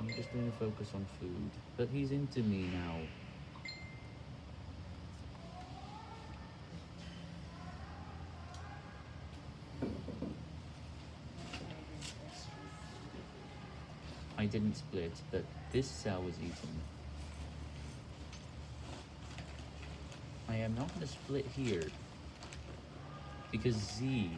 I'm just gonna focus on food. But he's into me now. I didn't split, but this cell was eaten. I am not gonna split here. Because Z.